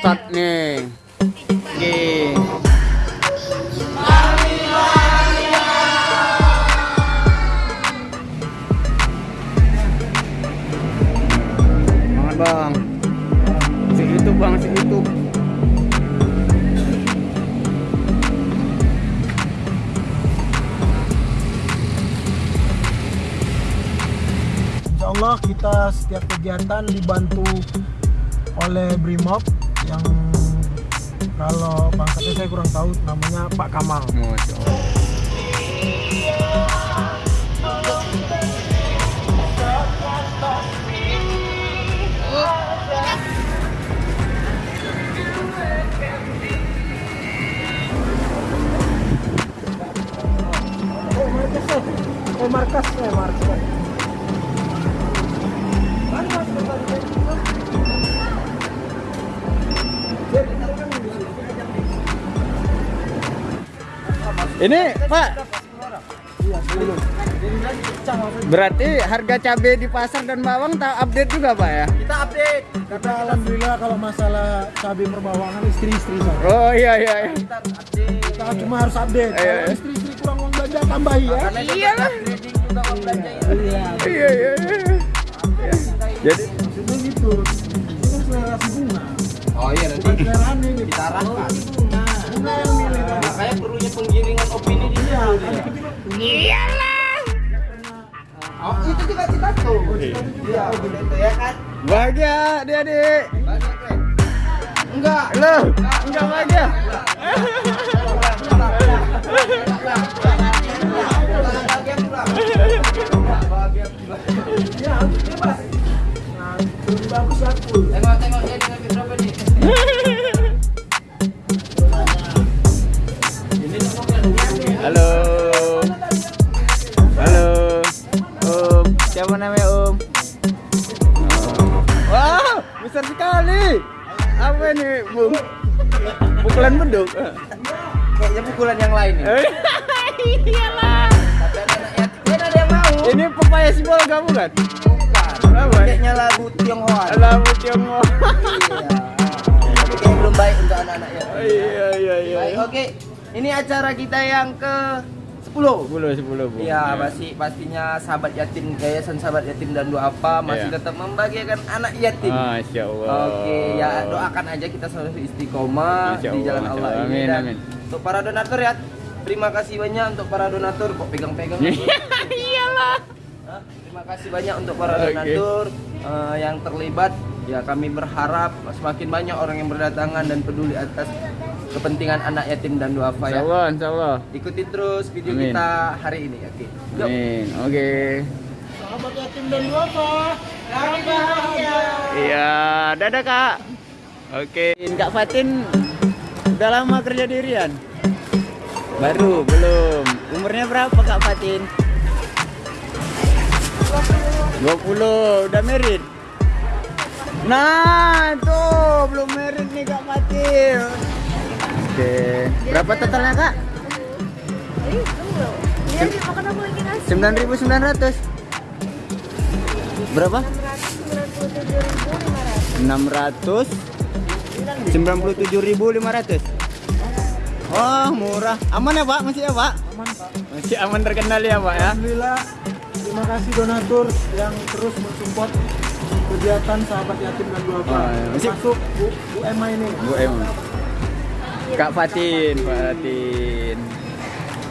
Start nih. Semangat bang. Si itu bang, si itu. Allah kita setiap kegiatan dibantu oleh Brimob yang kalau pangkatnya saya kurang tahu namanya Pak Kamal. Masya. Ini Pak, Iya, berarti harga cabai di pasar dan bawang tak update juga Pak ya? Kita update. Kita alhamdulillah kalau masalah cabai perbawangan istri-istri saya. Oh iya iya. iya. Kita cuma harus update. Iya, iya. Kalau istri-istri kurang uang belanja tambahi ya. Iya lah. Iya. Iya iya iya. Iya. Jadi Maksudnya gitu. Ini kan selera bunga. Oh iya nanti Bukan selera ini. nih. kita arahkan. Di Iya, kan kita Oh, itu juga kita tuh. Iya, udah itu ya kan. bahagia. Banyak kan? Enggak. Loh, enggak bahagia. Iya, bebas. Nah, bagus aku. Pukulan beduk. Kayaknya pukulan yang lain nih. Iyalah. Tapi anak yatim ada yang mau. Ini pepaya si bol kamu kan? Bukan. Apa? Kayaknya lagu Tionghoa. Labu Tiongkok. Iya. Tapi kayaknya belum baik untuk anak-anak yatim. Iya iya iya. Baik, oke. Ini acara kita yang ke 10. Sepuluh sepuluh bu. Iya, pasti pastinya sahabat yatim Yayasan Sahabat Yatim dan Doa Apa masih Iya. tetap membagikan anak yatim. Masya Allah. Oke, ya doakan aja kita selalu istiqomah di jalan Allah, ini Amin, dan amin. untuk para donatur ya. Terima kasih banyak untuk para donatur kok pegang-pegang. Iyalah. Terima kasih banyak untuk para Oke. donatur eh, yang terlibat. Ya kami berharap semakin banyak orang yang berdatangan dan peduli atas kepentingan anak yatim dan duafa ya. Allah, Insya Allah. Ikuti terus video Amin. kita hari ini. Oke. Yuk. Amin. Oke. Sahabat yatim dan duafa. Kami bahagia. Iya, dadah kak. Oke. Kak Fatin udah lama kerja di Rian? Baru, belum. Umurnya berapa Kak Fatin? 20, udah merit? Nah, tuh belum merit nih Kak Fatin. Oke. Berapa totalnya Kak? Dia makan apa lagi nasi? 9.900. Berapa? 97.500 697.500. Oh, murah. Aman ya, Pak? Masih ya, Pak? Aman Pak. Masih aman terkendali ya, Pak ya? Alhamdulillah. Terima kasih donatur yang terus mensupport kegiatan sahabat yatim dan duafa. Oh, iya. Masih- Masuk Bu, Bu Emma ini. Bu Em. Kak Fatin, Fatin.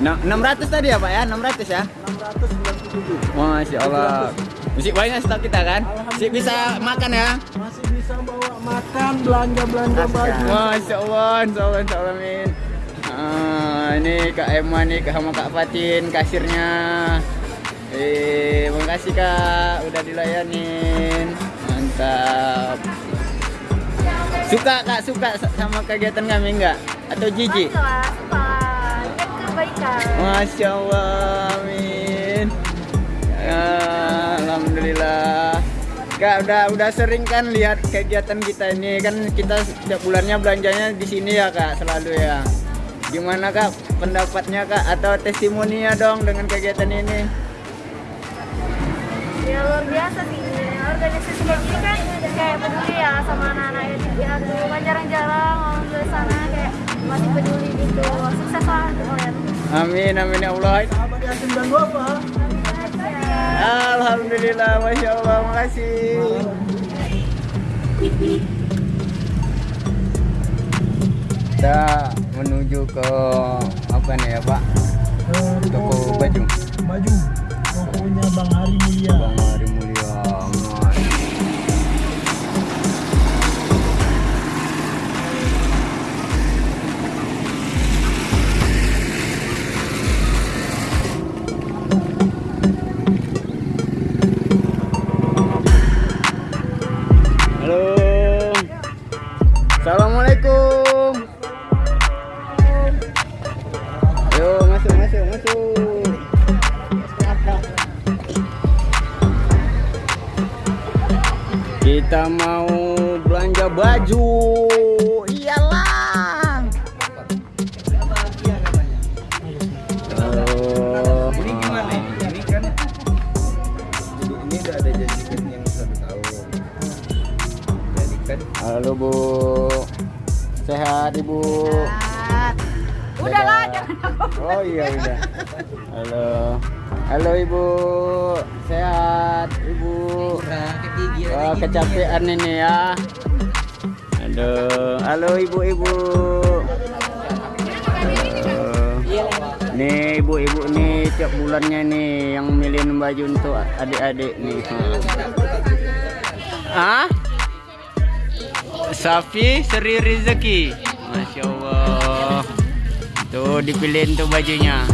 Nah, 600 tadi ya, Pak ya? 600 ya? 697. Masya Allah. Masih banyak stok kita kan? Masih bisa makan ya? Masih bisa bawa makan, belanja-belanja baju. Masya Allah, Insya Allah, Insya Allah, Min. Ah, ini Kak Emma nih, sama Kak Fatin, kasirnya. Eh, makasih Kak, udah dilayanin. Mantap. Suka Kak, suka sama kegiatan kami enggak? Atau jijik? Suka, suka Ingat kebaikan Masya Allah, Amin. Ya, Alhamdulillah. Kak udah udah sering kan lihat kegiatan kita ini kan kita setiap bulannya belanjanya di sini ya kak selalu ya. Gimana kak pendapatnya kak atau testimoninya dong dengan kegiatan ini? Ya luar biasa sih organisasi kayak gini kan kayak peduli piatu kan jarang-jarang orang dari sana kayak masih peduli gitu sukses lah untuk kalian Amin amin ya Allah. sahabat yatim dan duafa Alhamdulillah, masya Allah, makasih. Kita menuju ke apa nih ya Pak? Eh, Assalamualaikum. Yo, masuk, masuk, masuk. Kita mau belanja baju. Halo Bu. Sehat Ibu. udahlah Dadah. jangan Oh iya udah. Halo. Halo Ibu. Sehat Ibu. Wah, kecapean ini ya. Aduh, halo ibu-ibu. Nih ibu-ibu nih tiap bulannya nih yang milihin baju untuk adik-adik nih. Ah? Safi Seri Rizeki. Masya Allah. Tuh dipilihin tuh bajunya.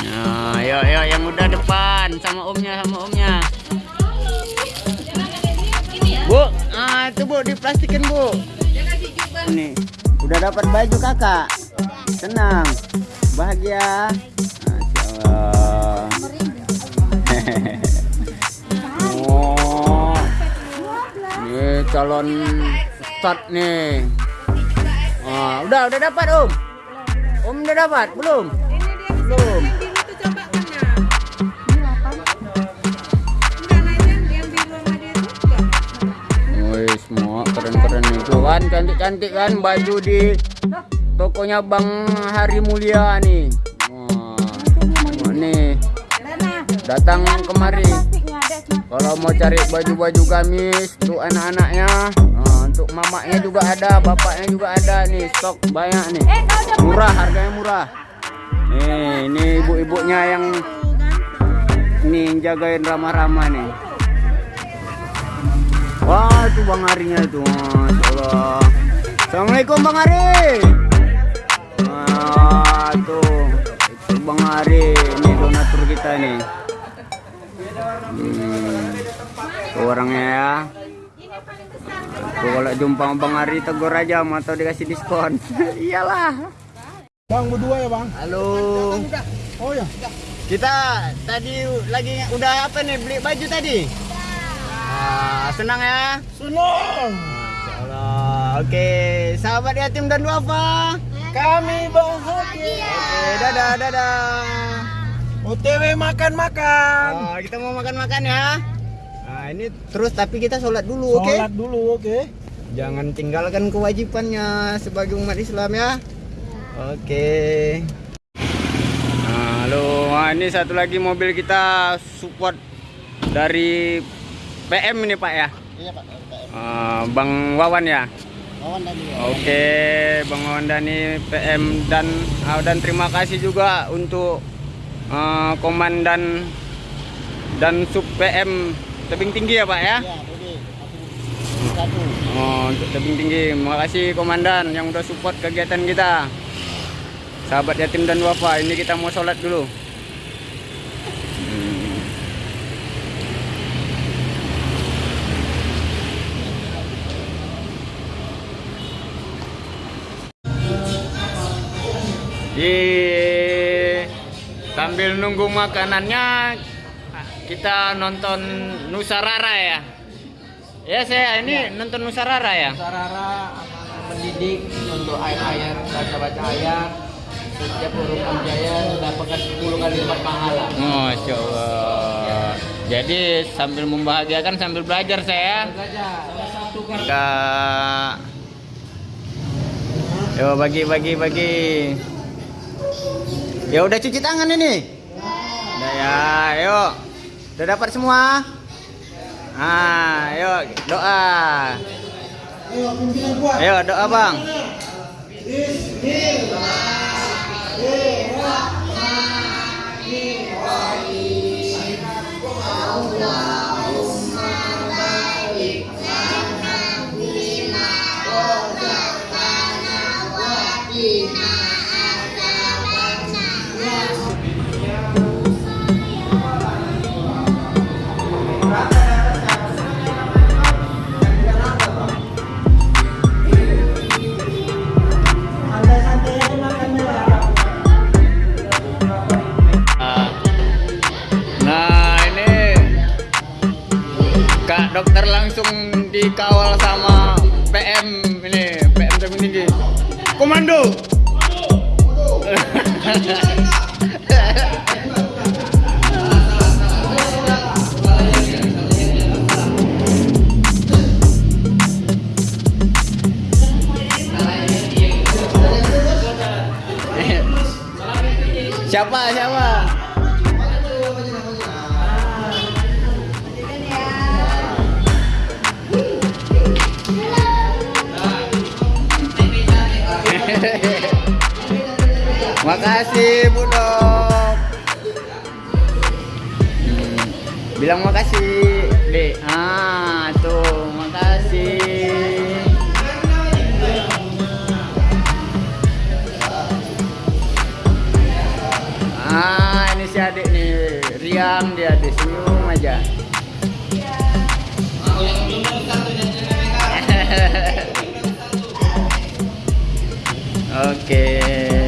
Nah, yuk, yuk yang udah depan sama omnya sama omnya. Bu, ah itu bu diplastikin bu. Nih, udah dapat baju kakak. Senang, bahagia. Masya Allah. oh, calon start nih. Ah, udah udah dapat om. Om udah dapat belum? Belum. Wih, semua keren-keren itu kan cantik-cantik kan baju di tokonya Bang Hari Mulia nih. Wah, nih datang kemari. Kalau mau cari baju-baju gamis untuk anak-anaknya, nah, untuk mamanya juga ada, bapaknya juga ada nih stok banyak nih. Murah, harganya murah. Nih, ini ibu-ibunya yang nih jagain ramah-ramah nih. Wah, itu Bang Arinya itu. Masya Allah. Assalamualaikum Bang Ari. Wah, tuh. Itu Bang Ari. Ini donatur kita nih. Hmm. Orangnya ya. Tuh, kalau jumpa Bang Ari tegur aja mau atau dikasih diskon. Iyalah. Bang berdua ya bang Halo. oh ya Kita tadi lagi udah apa nih beli baju tadi? Ah, senang ya? senang. Oke, sahabat yatim dan duafa. kami bahagia Oke, dadah, dadah. OTW makan-makan Oh, kita mau makan-makan ya. Nah, ini terus tapi kita sholat dulu, oke? sholat dulu oke Jangan tinggalkan kewajibannya sebagai umat Islam ya. Oke. Nah, halo, Wah, ini satu lagi mobil kita support dari PM ini Pak ya. iya pak Eh, Bang Wawan ya. kawan tadi Oke, Bang Wawan Dani PM dan dan terima kasih juga untuk eh, komandan dan sub PM tebing tinggi ya Pak ya. ya jadi satu Oh, untuk tebing tinggi. Terima kasih komandan yang udah support kegiatan kita. Sahabat yatim dan wafa, ini kita mau sholat dulu. Hmm. Di sambil nunggu makanannya kita nonton Nusarara ya. Ya saya ini nonton Nusarara ya. Sarara mendidik untuk ayat-ayat baca-baca ayat setiap huruf jaya mendapatkan 10 kali lipat pahala. Masya Allah. Jadi sambil membahagiakan sambil belajar saya. Salah satu kartu Kak. Yo bagi bagi bagi. Ya udah cuci tangan ini. Udah ya, ayo. Udah dapat semua? Ah, ayo doa. Ayo, doa, Bang. Siapa siapa? Makasih Bu Dok. Hmm, Bilang makasih, Dek. Ah, tuh, makasih. Si adik nih. Riang dia di senyum aja. Oke.